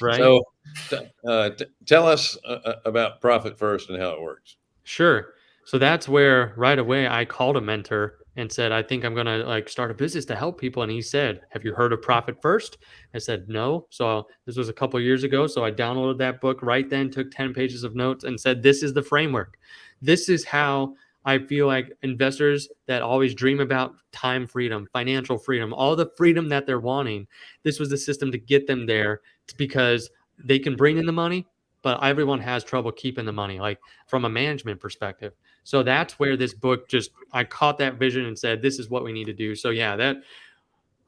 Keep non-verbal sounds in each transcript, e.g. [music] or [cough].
right. So, uh, tell us uh, uh, about Profit First and how it works. Sure. So that's where right away I called a mentor and said, I think I'm gonna like start a business to help people. And he said, Have you heard of Profit First? I said, No. So this was a couple years ago. So I downloaded that book right then, took 10 pages of notes, and said, This is the framework. This is how I feel like investors that always dream about time freedom, financial freedom, all the freedom that they're wanting, this was the system to get them there because they can bring in the money, but everyone has trouble keeping the money, like from a management perspective. So that's where this book just I caught that vision and said, this is what we need to do. So yeah, that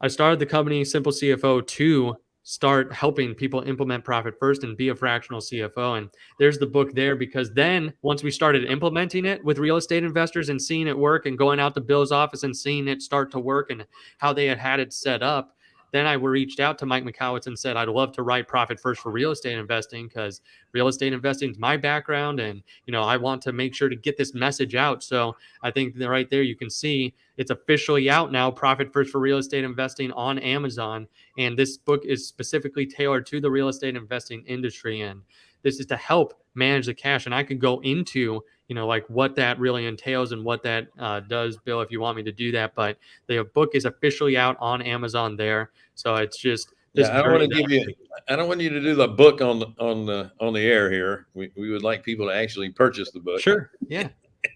I started the company Simple CFO to start helping people implement profit first and be a fractional CFO. And there's the book there because then once we started implementing it with real estate investors and seeing it work and going out to Bill's office and seeing it start to work and how they had had it set up, then I reached out to Mike Michalowicz and said, I'd love to write Profit First for real estate investing because real estate investing is my background. And, you know, I want to make sure to get this message out. So I think that right there you can see it's officially out now, Profit First for real estate investing on Amazon. And this book is specifically tailored to the real estate investing industry. And this is to help manage the cash. And I could go into, you know, like what that really entails and what that uh, does, Bill, if you want me to do that. But the book is officially out on Amazon there. So it's just, yeah, I don't want to give you. I don't want you to do the book on the on the on the air here. We we would like people to actually purchase the book. Sure. Yeah.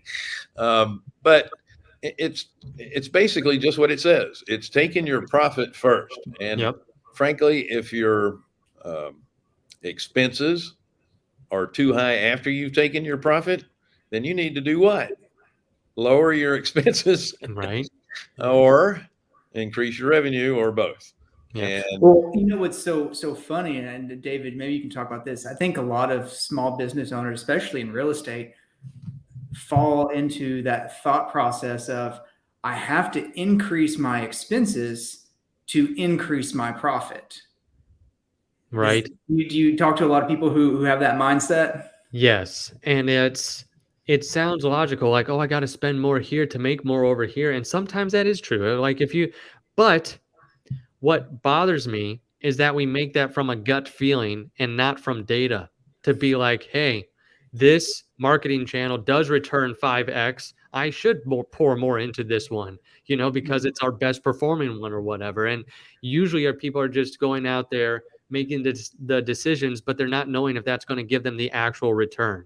[laughs] um, but it's it's basically just what it says. It's taking your profit first, and yep. frankly, if your um, expenses are too high after you've taken your profit, then you need to do what? Lower your [laughs] expenses, right? or increase your revenue, or both. Yeah. And well, you know what's so so funny, and David, maybe you can talk about this. I think a lot of small business owners, especially in real estate, fall into that thought process of I have to increase my expenses to increase my profit. Right. Do you, do you talk to a lot of people who, who have that mindset? Yes. And it's, it sounds logical, like, oh, I got to spend more here to make more over here. And sometimes that is true. Like if you, but what bothers me is that we make that from a gut feeling and not from data to be like, hey, this marketing channel does return 5x. I should more, pour more into this one, you know, because mm-hmm. it's our best performing one or whatever. And usually our people are just going out there making the, the decisions, but they're not knowing if that's going to give them the actual return.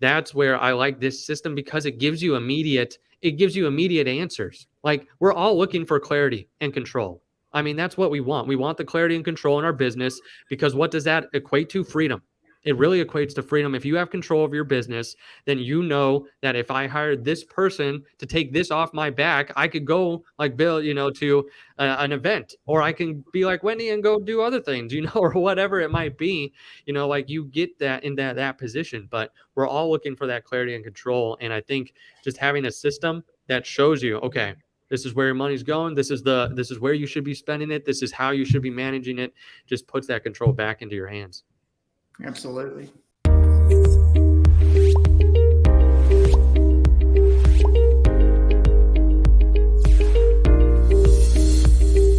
That's where I like this system because it gives you immediate it gives you immediate answers. Like we're all looking for clarity and control. I mean, that's what we want. We want the clarity and control in our business because what does that equate to? Freedom. It really equates to freedom. If you have control of your business, then you know that if I hired this person to take this off my back, I could go like Bill, you know, to uh, an event, or I can be like Wendy and go do other things, [laughs] you know, or whatever it might be. You know, like you get that in that that position. But we're all looking for that clarity and control. And I think just having a system that shows you, okay, this is where your money's going this is the this is where you should be spending it this is how you should be managing it just puts that control back into your hands Absolutely.